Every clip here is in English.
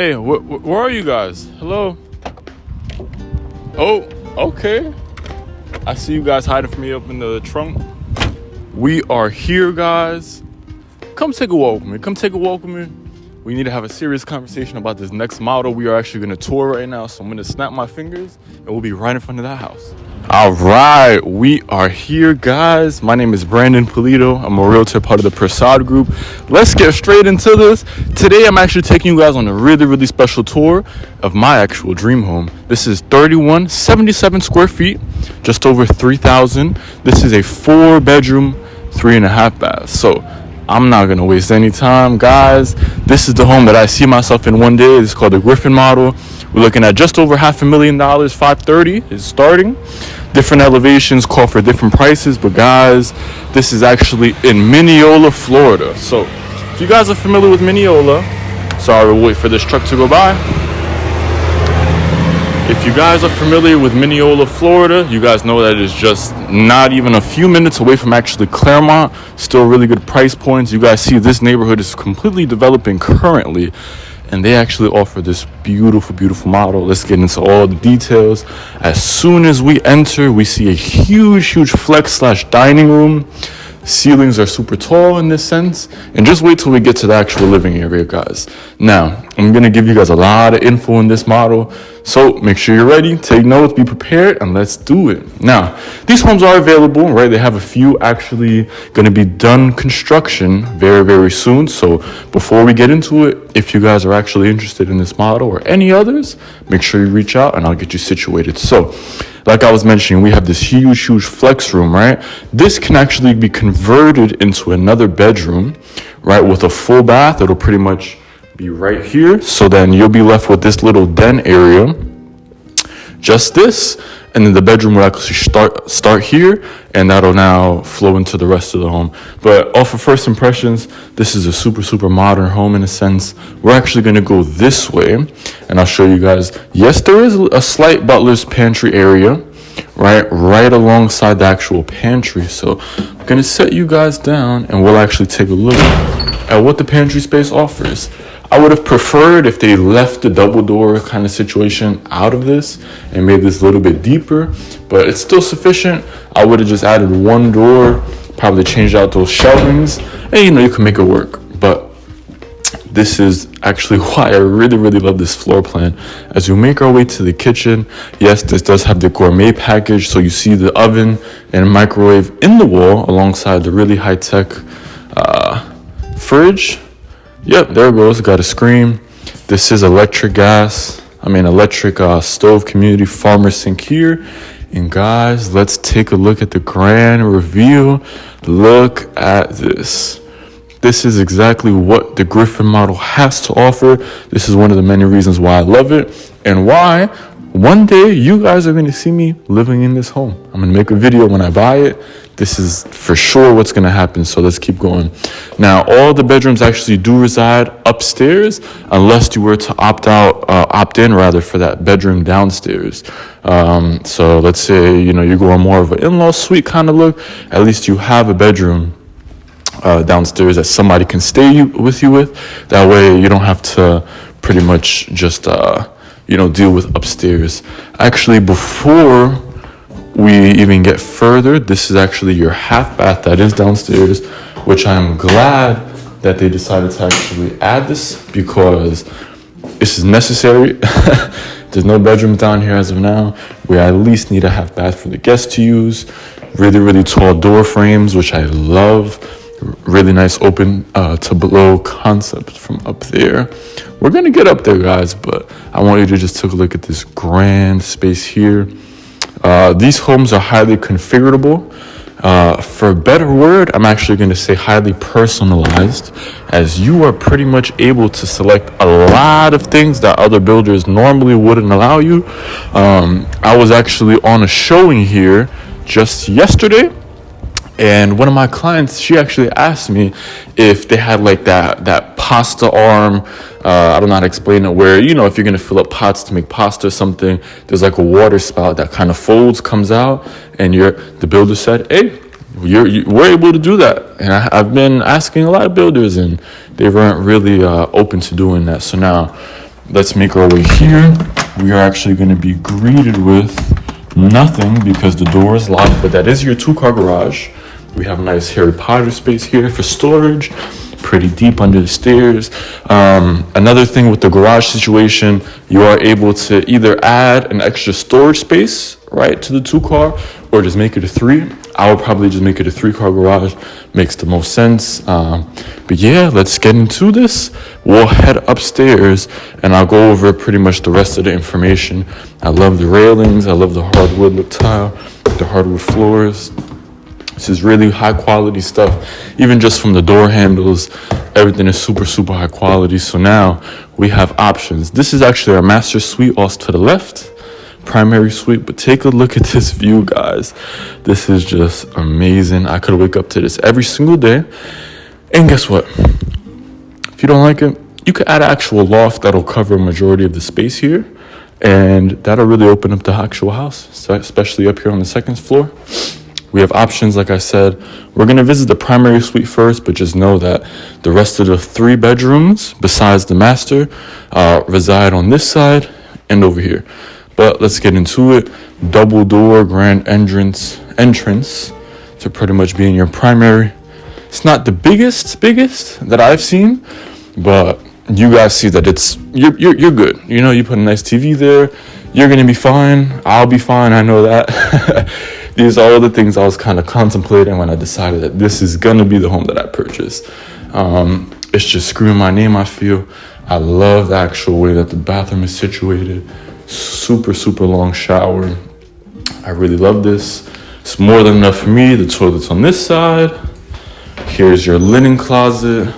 Hey, wh- wh- where are you guys? Hello? Oh, okay. I see you guys hiding from me up in the trunk. We are here, guys. Come take a walk with me. Come take a walk with me. We need to have a serious conversation about this next model we are actually going to tour right now. So I'm going to snap my fingers and we'll be right in front of that house. All right, we are here, guys. My name is Brandon Polito. I'm a realtor, part of the Prasad Group. Let's get straight into this. Today, I'm actually taking you guys on a really, really special tour of my actual dream home. This is 3177 square feet, just over 3,000. This is a four bedroom, three and a half bath. So I'm not gonna waste any time, guys. This is the home that I see myself in one day. It's called the Griffin model. We're looking at just over half a million dollars. 530 is starting. Different elevations call for different prices, but guys, this is actually in Minneola, Florida. So, if you guys are familiar with Minneola, sorry, we'll wait for this truck to go by. If you guys are familiar with Minneola, Florida, you guys know that it is just not even a few minutes away from actually Clermont. Still really good price points. You guys see this neighborhood is completely developing currently and they actually offer this beautiful beautiful model. Let's get into all the details. As soon as we enter we see a huge huge flex slash dining room. Ceilings are super tall in this sense. And just wait till we get to the actual living area guys. Now i'm to give you guys a lot of info in this model so make sure you're ready. Take notes. Be prepared and let's do it. Now these homes are available right? They have a few actually going to be done construction very very soon. So before we get into it if you guys are actually interested in this model or any others make sure you reach out and i'll get you situated. So like I was mentioning, we have this huge, huge flex room, right? This can actually be converted into another bedroom, right? With a full bath, it'll pretty much be right here. So then you'll be left with this little den area, just this, and then the bedroom will actually start start here, and that'll now flow into the rest of the home. But off of first impressions, this is a super super modern home in a sense. We're actually going to go this way, and I'll show you guys. Yes, there is a slight butler's pantry area, right, right alongside the actual pantry. So I'm going to set you guys down, and we'll actually take a look at what the pantry space offers. I would have preferred if they left the double door kind of situation out of this and made this a little bit deeper, but it's still sufficient. I would have just added one door, probably changed out those shelvings, and you know, you can make it work. But this is actually why I really, really love this floor plan. As we make our way to the kitchen, yes, this does have the gourmet package. So you see the oven and microwave in the wall alongside the really high tech uh, fridge Yep, there it goes. Got a screen. This is electric gas. I mean, electric uh, stove community farmer sink here. And guys, let's take a look at the grand reveal. Look at this. This is exactly what the Griffin model has to offer. This is one of the many reasons why I love it and why one day you guys are going to see me living in this home. I'm going to make a video when I buy it this is for sure what's going to happen. So let's keep going. Now, all the bedrooms actually do reside upstairs, unless you were to opt out, uh, opt in rather, for that bedroom downstairs. Um, so let's say you know you're going more of an in-law suite kind of look. At least you have a bedroom uh, downstairs that somebody can stay you, with you with. That way, you don't have to pretty much just uh, you know deal with upstairs. Actually, before we even get further, this is actually your half bath that is downstairs, which I'm glad that they decided to actually add this because this is necessary. There's no bedroom down here as of now. We at least need a half bath for the guests to use. Really, really tall door frames, which I love. Really nice open uh, to below concept from up there. We're gonna get up there, guys, but I want you to just take a look at this grand space here. Uh, these homes are highly configurable. Uh, for a better word, I'm actually going to say highly personalized, as you are pretty much able to select a lot of things that other builders normally wouldn't allow you. Um, I was actually on a showing here just yesterday and one of my clients she actually asked me if they had like that that pasta arm uh, i don't know how to explain it where you know if you're gonna fill up pots to make pasta or something there's like a water spout that kind of folds comes out and you're the builder said hey you're, you, we're able to do that and I, have been asking a lot of builders and they weren't really uh, open to doing that so now let's make our way here. We are actually going to be greeted with nothing because the door is locked, but that is your two car garage. We have a nice Harry Potter space here for storage, pretty deep under the stairs. Um, another thing with the garage situation, you are able to either add an extra storage space, right, to the two car, or just make it a three. I would probably just make it a three car garage. Makes the most sense. Um, but yeah, let's get into this. We'll head upstairs and I'll go over pretty much the rest of the information. I love the railings. I love the hardwood tile, the hardwood floors. This is really high quality stuff. Even just from the door handles, everything is super, super high quality. So now we have options. This is actually our master suite, also to the left primary suite. But take a look at this view guys. This is just amazing. I could wake up to this every single day. And guess what? If you don't like it you could add an actual loft that'll cover a majority of the space here. And that'll really open up the actual house especially up here on the second floor we have options like i said we're to visit the primary suite first but just know that the rest of the three bedrooms besides the master uh, reside on this side and over here but let's get into it. Double door grand entrance entrance to pretty much being your primary. It's not the biggest biggest that I've seen, but you guys see that it's you're you're, you're good. You know, you put a nice TV there, you're gonna be fine. I'll be fine. I know that. These are all the things I was kind of contemplating when I decided that this is gonna be the home that I purchased. Um, it's just screwing my name. I feel. I love the actual way that the bathroom is situated super, super long shower. I really love this. It's more than enough for me. The toilet's on this side. Here's your linen closet.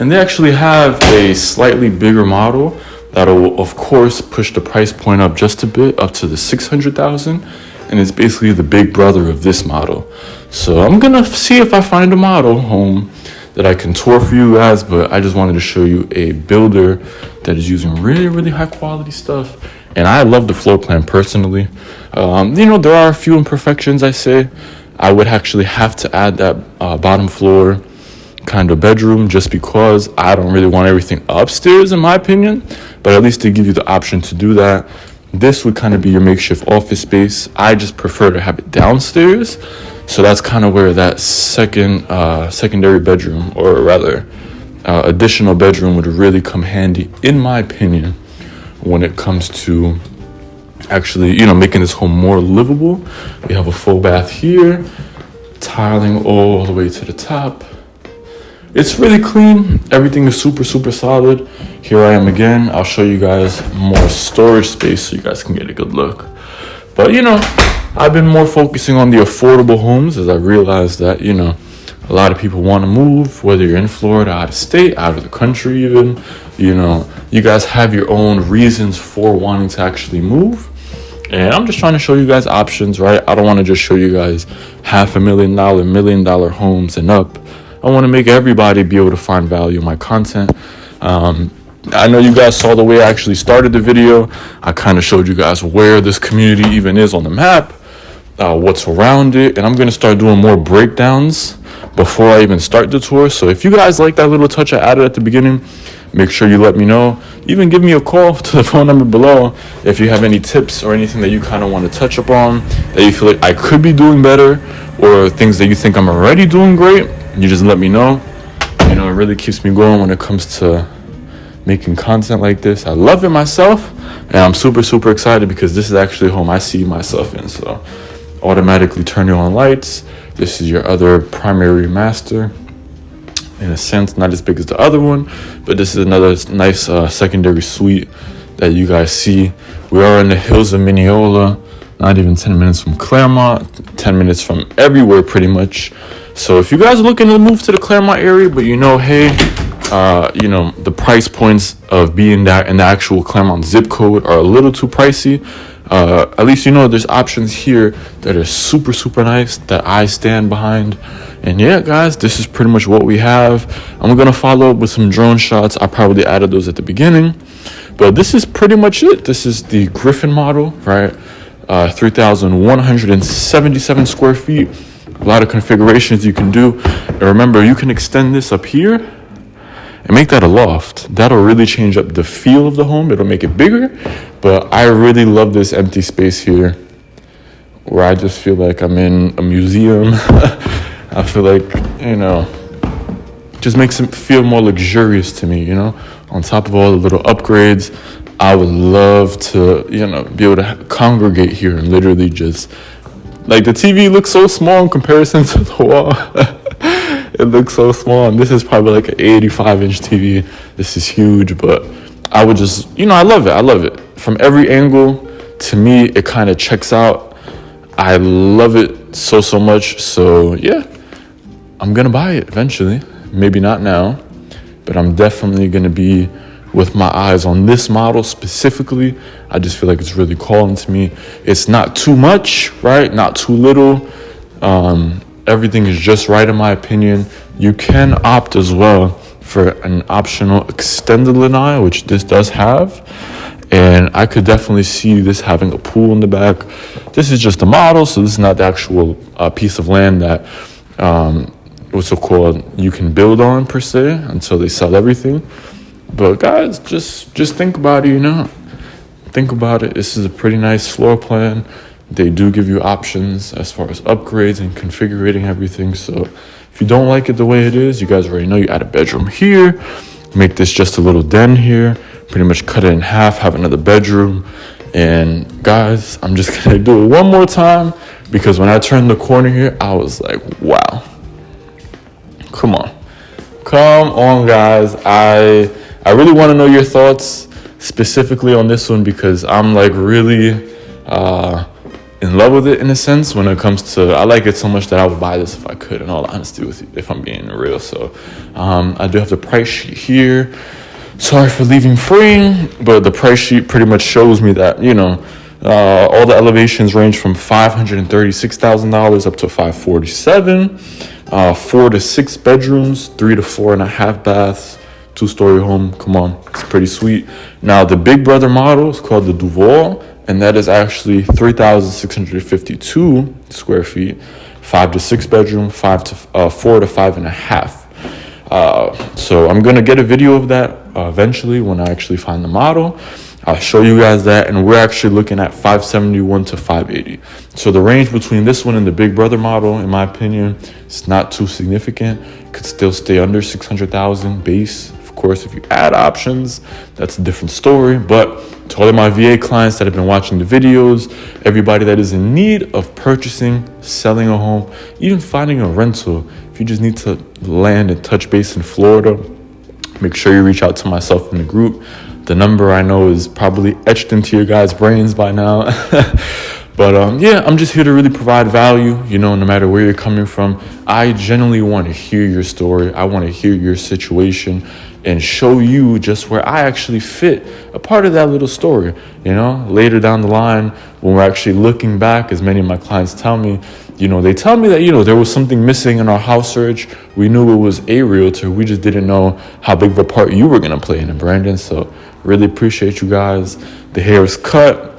And they actually have a slightly bigger model that'll, of course, push the price point up just a bit, up to the 600,000. And it's basically the big brother of this model. So I'm gonna see if I find a model home that I can tour for you guys, but I just wanted to show you a builder that is using really, really high quality stuff. And I love the floor plan personally. Um, you know, there are a few imperfections, I say. I would actually have to add that uh, bottom floor kind of bedroom just because I don't really want everything upstairs, in my opinion. But at least they give you the option to do that. This would kind of be your makeshift office space. I just prefer to have it downstairs so that's kind of where that second uh, secondary bedroom, or rather, uh, additional bedroom would really come handy, in my opinion, when it comes to actually, you know, making this home more livable. We have a full bath here, tiling all the way to the top. It's really clean. Everything is super, super solid. Here I am again. I'll show you guys more storage space so you guys can get a good look. But you know, I've been more focusing on the affordable homes as I realized that, you know, a lot of people want to move, whether you're in Florida, out of state, out of the country, even. You know, you guys have your own reasons for wanting to actually move. And I'm just trying to show you guys options, right? I don't want to just show you guys half a million dollar, million dollar homes and up. I want to make everybody be able to find value in my content. Um, I know you guys saw the way I actually started the video. I kind of showed you guys where this community even is on the map uh, what's around it, and I'm gonna start doing more breakdowns before I even start the tour. So if you guys like that little touch I added at the beginning, make sure you let me know. Even give me a call to the phone number below if you have any tips or anything that you kind of want to touch upon that you feel like I could be doing better or things that you think I'm already doing great. You just let me know. You know, it really keeps me going when it comes to making content like this. I love it myself, and I'm super, super excited because this is actually home I see myself in. So automatically turn on lights. This is your other primary master. In a sense, not as big as the other one, but this is another nice uh, secondary suite that you guys see. We are in the hills of Minneola, not even 10 minutes from Clermont, 10 minutes from everywhere pretty much. So if you guys are looking to move to the Clermont area, but you know, hey, uh, you know, the price points of being that in the actual Clermont zip code are a little too pricey. Uh, at least you know there's options here that are super super nice that i stand behind. And yeah guys this is pretty much what we have. I'm gonna follow up with some drone shots. I probably added those at the beginning. But this is pretty much it. This is the griffin model right? Uh, 3177 square feet. A lot of configurations you can do. And remember you can extend this up here and make that a loft. That'll really change up the feel of the home. It'll make it bigger, but I really love this empty space here where I just feel like I'm in a museum. I feel like, you know, just makes it feel more luxurious to me, you know? On top of all the little upgrades, I would love to, you know, be able to congregate here and literally just like the TV looks so small in comparison to the wall. it looks so small, and this is probably like an 85 inch TV. This is huge, but I would just, you know, I love it. I love it from every angle. To me, it kind of checks out. I love it so so much. So yeah, I'm gonna buy it eventually. Maybe not now, but I'm definitely gonna be with my eyes on this model specifically. I just feel like it's really calling to me. It's not too much, right? Not too little. Um, everything is just right in my opinion. You can opt as well for an optional extended lanai, which this does have. And I could definitely see this having a pool in the back. This is just a model, so this is not the actual uh, piece of land that um, what's it called you can build on per se until they sell everything. But guys, just just think about it, you know. Think about it. This is a pretty nice floor plan. They do give you options as far as upgrades and configuring everything. So if you don't like it the way it is, you guys already know you add a bedroom here, make this just a little den here, pretty much cut it in half, have another bedroom. And guys, I'm just gonna do it one more time because when I turned the corner here, I was like, wow. Come on. Come on, guys. I I really want to know your thoughts specifically on this one because I'm like really uh, in love with it in a sense when it comes to I like it so much that I would buy this if I could in all honesty with you if I'm being real so um, I do have the price sheet here sorry for leaving free but the price sheet pretty much shows me that you know uh, all the elevations range from $536,000 up to 547 uh, four to six bedrooms three to four and a half baths two story home. Come on, it's pretty sweet. Now, the Big Brother model is called the Duval, and that is actually 3,652 square feet, five to six bedroom, five to uh, four to five and a half. Uh, so I'm gonna get a video of that uh, eventually when I actually find the model. I'll show you guys that, and we're actually looking at 571 to 580. So the range between this one and the Big Brother model, in my opinion, is not too significant. Could still stay under 600,000 base course, if you add options, that's a different story. But to all of my VA clients that have been watching the videos, everybody that is in need of purchasing, selling a home, even finding a rental, if you just need to land and touch base in Florida, make sure you reach out to myself in the group. The number I know is probably etched into your guys' brains by now. But um, yeah, I'm just here to really provide value, you know, no matter where you're coming from. I genuinely want to hear your story. I want to hear your situation and show you just where I actually fit a part of that little story. You know, later down the line, when we're actually looking back, as many of my clients tell me, you know, they tell me that, you know, there was something missing in our house search. We knew it was a realtor. We just didn't know how big of a part you were going to play in it, Brandon. So, really appreciate you guys. The hair is cut.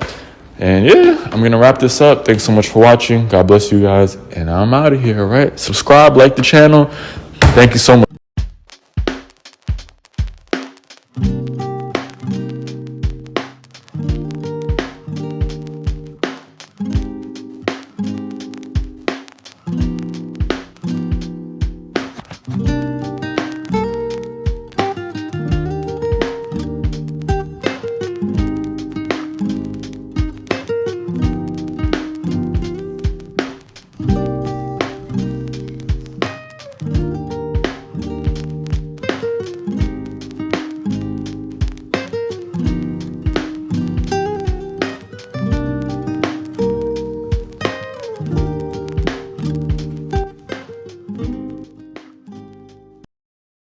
And yeah, I'm going to wrap this up. Thanks so much for watching. God bless you guys. And I'm out of here, right? Subscribe, like the channel. Thank you so much.